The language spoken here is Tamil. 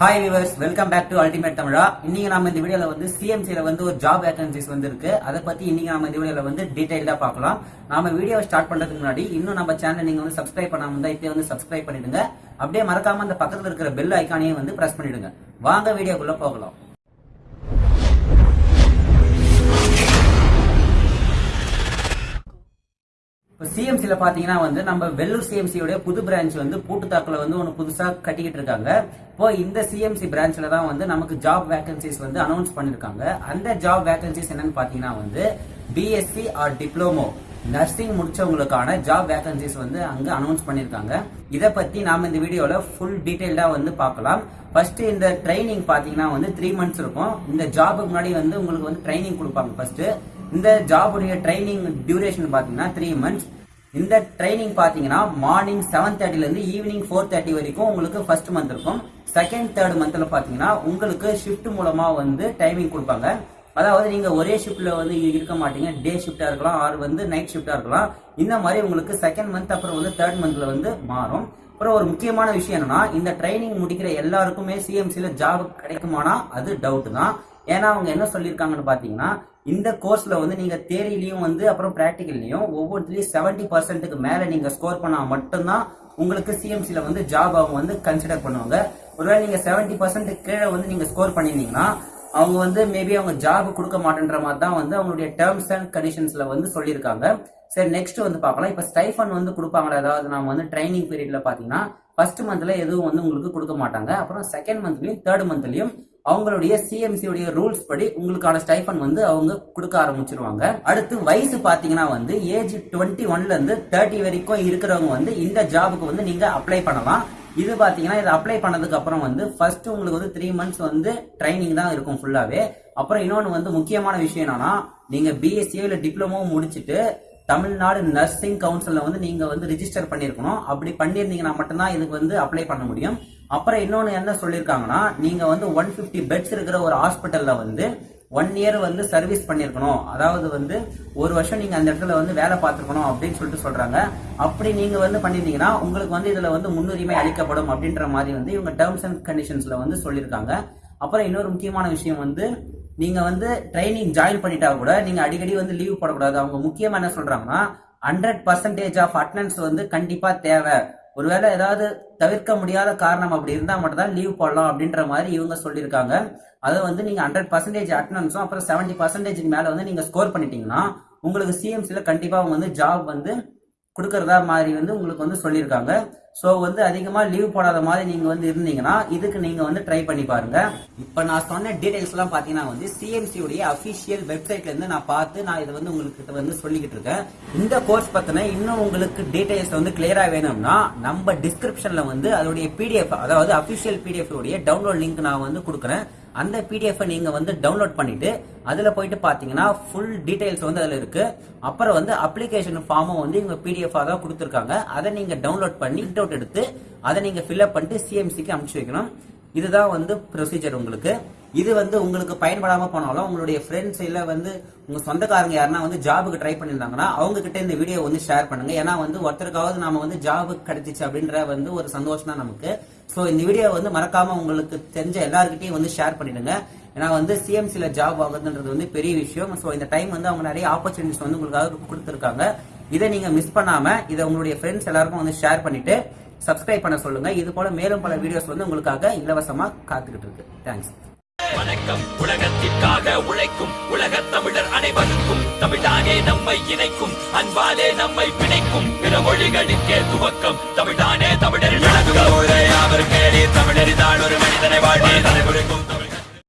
Hi viewers welcome back to ultimate Tamizha இன்னைக்கு நம்ம இந்த வீடியோல வந்து சிஎம்சில வந்து ஒரு ஜாப் வேகன்சிஸ் வந்து இருக்கு அதை பத்தி இன்னைக்கு நம்ம இந்த வீடியோல வந்து டீடைல்டா பார்க்கலாம். நாம வீடியோ ஸ்டார்ட் பண்றதுக்கு முன்னாடி இன்னும் நம்ம சேனல் நீங்க வந்து சப்ஸ்கிரைப் பண்ணாம இருந்தா இப்போ வந்து சப்ஸ்கிரைப் பண்ணிடுங்க. அப்படியே மறக்காம அந்த பக்கத்துல இருக்கிற பெல் ஐக்கானையும் வந்து பிரஸ் பண்ணிடுங்க. வாங்க வீடியோக்குள்ள போகலாம். இப்போ சிஎம்சியில் பார்த்தீங்கன்னா வந்து நம்ம வெள்ளூர் சிஎம்சியோடைய புது பிரான்ச் வந்து பூட்டுத்தாக்கில் வந்து ஒன்று புதுசாக கட்டிக்கிட்டு இருக்காங்க. இப்போ இந்த சிஎம்சி பிரான்ச்சில் தான் வந்து நமக்கு ஜாப் வேகன்சிஸ் வந்து அனௌன்ஸ் பண்ணியிருக்காங்க அந்த ஜாப் வேகன்சிஸ் என்னன்னு பார்த்தீங்கன்னா வந்து பிஎஸ்சி ஆர் டிப்ளமோ நர்சிங் முடிச்சவங்களுக்கான ஜாப் வேகன்சிஸ் வந்து அங்கே அனௌன்ஸ் பண்ணியிருக்காங்க இதை பற்றி நாம் இந்த வீடியோவில் ஃபுல் டீட்டெயில்டாக வந்து பார்க்கலாம். ஃபர்ஸ்ட் இந்த ட்ரைனிங் பார்த்தீங்கன்னா வந்து த்ரீ மந்த்ஸ் இருக்கும். இந்த ஜாபுக்கு முன்னாடி வந்து உங்களுக்கு வந்து ட்ரைனிங் கொடுப்பாங்க ஃபர்ஸ்ட்டு இந்த ஜாபுடைய ட்ரைனிங் டியூரேஷன் பார்த்தீங்கன்னா த்ரீ மந்த்ஸ் இந்த ட்ரைனிங் பார்த்தீங்கன்னா மார்னிங் செவன் தேர்ட்டிலேருந்து ஈவினிங் ஃபோர் தேர்ட்டி வரைக்கும் உங்களுக்கு ஃபர்ஸ்ட் மந்த் இருக்கும். செகண்ட் தேர்ட் மந்தில் பார்த்தீங்கன்னா உங்களுக்கு ஷிஃப்ட் மூலமாக வந்து டைமிங் கொடுப்பாங்க. அதாவது நீங்கள் ஒரே ஷிஃப்ட்டில் வந்து இருக்க மாட்டீங்க. டே ஷிஃப்டாக இருக்கலாம் ஆர் வந்து நைட் ஷிஃப்டாக இருக்கலாம். இந்த மாதிரி உங்களுக்கு செகண்ட் மந்த் அப்புறம் வந்து தேர்ட் மந்தில் வந்து மாறும். அப்புறம் ஒரு முக்கியமான விஷயம் என்னன்னா இந்த ட்ரைனிங் முடிக்கிற எல்லாருக்குமே சிஎம்சியில் ஜாப் கிடைக்குமானா அது டவுட் தான். ஏன்னா அவங்க என்ன சொல்லியிருக்காங்கன்னு பார்த்தீங்கன்னா இந்த கோர்ஸில் வந்து நீங்கள் தேரிலையும் வந்து அப்புறம் ப்ராக்டிக்கல்லையும் ஒவ்வொருத்திலையும் செவன்ட்டி பர்சன்ட்டுக்கு மேலே நீங்கள் ஸ்கோர் பண்ணால் மட்டும்தான் உங்களுக்கு சிஎம்சியில் வந்து ஜாப் அவங்க வந்து கன்சிடர் பண்ணுவாங்க. ஒருவேளை நீங்கள் செவன்ட்டி பர்சன்ட் கீழே வந்து நீங்கள் ஸ்கோர் பண்ணியிருந்தீங்கன்னா அவங்க வந்து மேபி அவங்க ஜாப் கொடுக்க மாட்டேன்ற மாதிரி தான் வந்து அவங்களுடைய டேர்ம்ஸ் அண்ட் கண்டிஷன்ஸில் வந்து சொல்லியிருக்காங்க. சரி நெக்ஸ்ட் வந்து பார்க்கலாம். இப்போ ஸ்டைஃபன் வந்து கொடுப்பாங்களா? அதாவது நம்ம வந்து ட்ரைனிங் பீரியடில் பார்த்தீங்கன்னா ஃபர்ஸ்ட் மந்த்ல எதுவும் வந்து உங்களுக்கு கொடுக்க மாட்டாங்க. அப்புறம் செகண்ட் மந்த்லயும் தேர்ட் மந்த்லயும் அவங்களுடைய சிஎம்சியுடைய ரூல்ஸ் படி உங்களுக்கான ஸ்டைஃபன் வந்து அவங்க கொடுக்க ஆரம்பிச்சிருவாங்க. அடுத்து வயசு பாத்தீங்கன்னா வந்து ஏஜ் டுவெண்ட்டி ஒன்ல இருந்து தேர்ட்டி வரைக்கும் இருக்கிறவங்க வந்து இந்த ஜாபுக்கு வந்து நீங்க அப்ளை பண்ணலாம். இது பாத்தீங்கன்னா இது அப்ளை பண்ணதுக்கு அப்புறம் வந்து ஃபர்ஸ்ட் உங்களுக்கு வந்து த்ரீ மந்த்ஸ் வந்து ட்ரைனிங் தான் இருக்கும் ஃபுல்லாவே அப்புறம் இன்னொன்று வந்து முக்கியமான விஷயம் என்னன்னா நீங்க பிஎஸ்சியோ இல்லை டிப்ளமோ முடிச்சுட்டு தமிழ்நாடு நர்சிங் கவுன்சிலில் வந்து நீங்கள் வந்து ரிஜிஸ்டர் பண்ணியிருக்கணும் அப்படி பண்ணியிருந்தீங்கன்னா மட்டும்தான் இதுக்கு வந்து அப்ளை பண்ண முடியும். அப்புறம் இன்னொன்று என்ன சொல்லியிருக்காங்கன்னா நீங்கள் வந்து ஒன் ஃபிஃப்டி பெட்ஸ் இருக்கிற ஒரு ஹாஸ்பிட்டலில் வந்து ஒன் இயர் வந்து சர்வீஸ் பண்ணியிருக்கணும் அதாவது வந்து ஒரு வருஷம் நீங்கள் அந்த இடத்துல வந்து வேலை பார்த்துருக்கணும் அப்படின்னு சொல்லிட்டு சொல்கிறாங்க அப்படி நீங்கள் வந்து பண்ணியிருந்தீங்கன்னா உங்களுக்கு வந்து இதில் வந்து முன்னுரிமை அளிக்கப்படும் அப்படின்ற மாதிரி வந்து இவங்க டேர்ம்ஸ் அண்ட் கண்டிஷன்ஸில் வந்து சொல்லியிருக்காங்க அப்புறம் இன்னொரு முக்கியமான விஷயம் வந்து நீங்க வந்து ட்ரைனிங் ஜாயின் பண்ணிட்டா கூட நீங்க அடிக்கடி வந்து லீவ் போடக்கூடாது. அவங்க முக்கியமா என்ன சொல்றாங்கன்னா ஹண்ட்ரட் பர்சன்டேஜ் ஆஃப் அட்டனன்ஸ் வந்து கண்டிப்பா தேவை. ஒருவேளை ஏதாவது தவிர்க்க முடியாத காரணம் அப்படி இருந்தா மட்டும் தான் லீவ் போடலாம் அப்படின்ற மாதிரி இவங்க சொல்லியிருக்காங்க. அதை வந்து நீங்க ஹண்ட்ரட் பர்சன்டேஜ் அட்டனன்ஸும் அப்புறம் செவன்டி பர்சன்டேஜ்க்கு மேல வந்து நீங்க ஸ்கோர் பண்ணிட்டீங்கன்னா உங்களுக்கு சிஎம்சியில் கண்டிப்பா அவங்க வந்து ஜாப் வந்து கொடுக்கறதா மாதிரி வந்து உங்களுக்கு வந்து சொல்லியிருக்காங்க. ஸோ வந்து அதிகமா லீவ் போடாத மாதிரி நீங்கள் வந்து இருந்தீங்கன்னா இதுக்கு நீங்கள் வந்து ட்ரை பண்ணி பாருங்க. இப்போ நான் சொன்ன டீட்டெயில்ஸ்லாம் பார்த்தீங்கன்னா வந்து சிஎம்சியுடைய அஃபிஷியல் வெப்சைட்லேருந்து வெப்சைட்ல இருந்து நான் பார்த்து நான் இதை வந்து உங்களுக்கு வந்து சொல்லிக்கிட்டு இருக்கேன். இந்த கோர்ஸ் பற்றின இன்னும் உங்களுக்கு டீடைல்ஸ் வந்து கிளியராக வேணும்னா நம்ம டிஸ்கிரிப்ஷனில் வந்து அதோடைய பிடிஎஃப் அதாவது அஃபிஷியல் பிடிஎஃப் உடைய டவுன்லோட் லிங்க் நான் வந்து கொடுக்குறேன். அந்த பிடிஎஃப் நீங்க வந்து டவுன்லோட் பண்ணிட்டு அதுல போயிட்டு பாத்தீங்கன்னா ஃபுல் டீடைல்ஸ் வந்து அதுல இருக்கு. அப்புறம் வந்து அப்ளிகேஷன் ஃபார்மும் வந்து இவங்க பிடிஎஃப் தான் கொடுத்துருக்காங்க. அதை நீங்க டவுன்லோட் பண்ணி அவுட் எடுத்து அதை நீங்க ஃபில்அப் பண்ணிட்டு சிஎம்சிக்கு அனுப்பிச்சு வைக்கணும். இதுதான் வந்து ப்ரொசீஜர் உங்களுக்கு. இது வந்து உங்களுக்கு பயன்படாம போனாலும் உங்களுடைய ஃப்ரெண்ட்ஸ் இல்ல வந்து உங்க சொந்தக்காரங்க யாருன்னா வந்து ஜாபுக்கு ட்ரை பண்ணியிருந்தாங்கன்னா அவங்க கிட்ட இந்த வீடியோ வந்து ஷேர் பண்ணுங்க. ஏன்னா வந்து ஒருத்தருக்காவது நாம வந்து ஜாபுக்கு கிடைச்சிச்சு அப்படின்ற வந்து ஒரு சந்தோஷம் தான் நமக்கு. ஸோ இந்த வீடியோ வந்து மறக்காம உங்களுக்கு தெரிஞ்ச எல்லாருக்கிட்டையும் வந்து ஷேர் பண்ணிடுங்க. ஏன்னா வந்து சிஎம்சியில் ஜாப் வாங்குறதுன்றது வந்து பெரிய விஷயம். ஸோ இந்த டைம் வந்து அவங்க நிறைய ஆப்பர்ச்சுனிட்டிஸ் வந்து உங்களுக்காக கொடுத்துருக்காங்க. இதை நீங்க மிஸ் பண்ணாம இதை உங்களுடைய ஃப்ரெண்ட்ஸ் எல்லாருக்கும் வந்து ஷேர் பண்ணிட்டு சப்ஸ்கிரைப் பண்ண சொல்லுங்க. இது போல மேலும் பல வீடியோஸ் வந்து உங்களுக்காக இலவசமா காத்துக்கிட்டு இருக்கு. தேங்க்ஸ் வணக்கம். உலகத்திற்காக உழைக்கும் உலக தமிழர் அனைவருக்கும் தமிழ்தானே நம்மை இணைக்கும் அன்பாலே நம்மை பிணைக்கும் பிற மொழிகளுக்கே துவக்கம். தமிழ்தானே தமிழரின் தமிழரிதான் ஒரு மனிதனை வாழ்வு